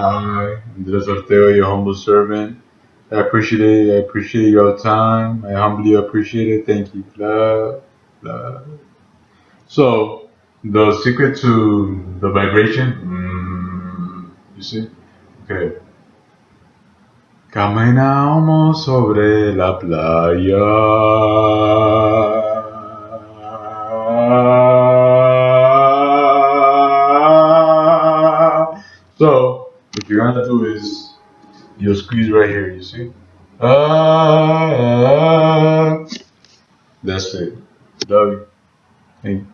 Hi, Andres Ortega, your humble servant. I appreciate it. I appreciate your time. I humbly appreciate it. Thank you. Blah, blah. So, the secret to the vibration, mm, you see? Okay. Caminamos sobre la playa. So, what you're gonna do is you'll squeeze right here, you see? Ah, that's it. You. Thank you.